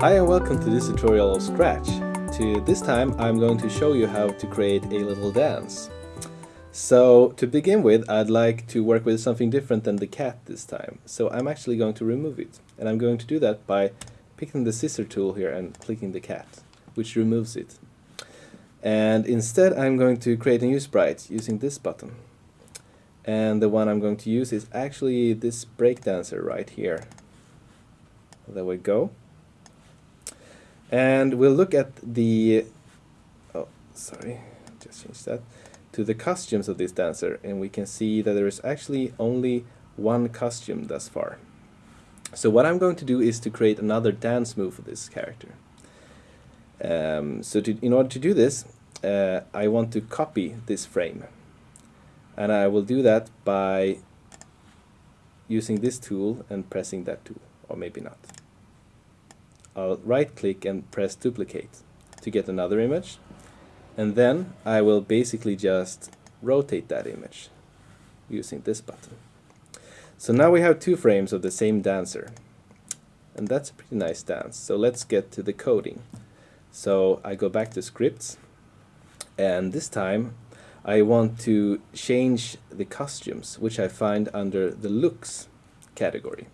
Hi and welcome to this tutorial of Scratch. To this time I'm going to show you how to create a little dance. So to begin with I'd like to work with something different than the cat this time. So I'm actually going to remove it and I'm going to do that by picking the scissor tool here and clicking the cat which removes it. And instead I'm going to create a new sprite using this button. And the one I'm going to use is actually this breakdancer right here. There we go. And we'll look at the, oh, sorry, just change that, to the costumes of this dancer. And we can see that there is actually only one costume thus far. So what I'm going to do is to create another dance move for this character. Um, so to, in order to do this, uh, I want to copy this frame. And I will do that by using this tool and pressing that tool, or maybe not. I'll right click and press duplicate to get another image and then I will basically just rotate that image using this button. So now we have two frames of the same dancer and that's a pretty nice dance. So let's get to the coding. So I go back to scripts and this time I want to change the costumes which I find under the looks category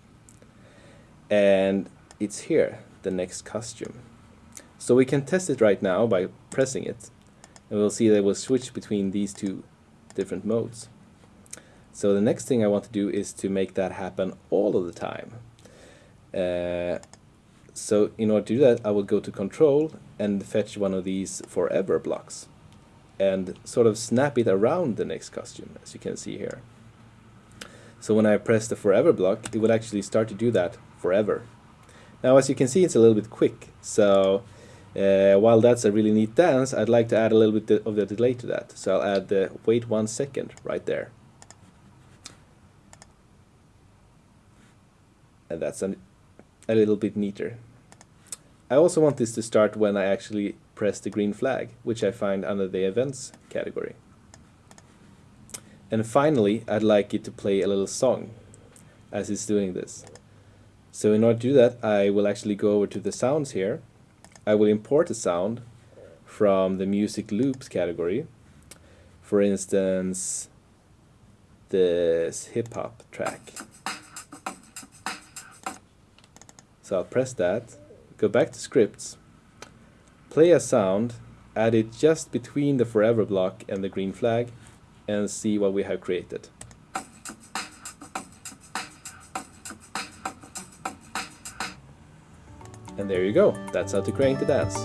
and it's here the next costume. So we can test it right now by pressing it and we'll see that it will switch between these two different modes. So the next thing I want to do is to make that happen all of the time. Uh, so in order to do that I will go to control and fetch one of these forever blocks and sort of snap it around the next costume as you can see here. So when I press the forever block it will actually start to do that forever now as you can see it's a little bit quick, so uh, while that's a really neat dance, I'd like to add a little bit of the delay to that. So I'll add the wait one second right there. And that's an, a little bit neater. I also want this to start when I actually press the green flag, which I find under the events category. And finally, I'd like it to play a little song as it's doing this. So in order to do that, I will actually go over to the sounds here. I will import a sound from the music loops category. For instance, this hip hop track. So I'll press that, go back to scripts, play a sound, add it just between the forever block and the green flag, and see what we have created. And there you go, that's how to create the dance.